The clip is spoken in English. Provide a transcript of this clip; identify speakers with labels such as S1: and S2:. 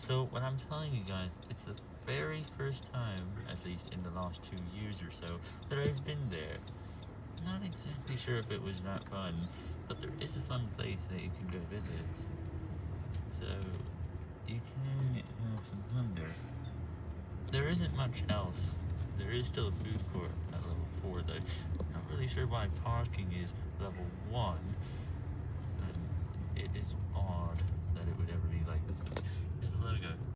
S1: So what I'm telling you guys, it's the very first time, at least in the last two years or so, that I've been there. Not exactly sure if it was that fun, but there is a fun place that you can go visit. So you can have some fun there. There isn't much else. There is still a food court at level 4 though. Not really sure why parking is level 1. It is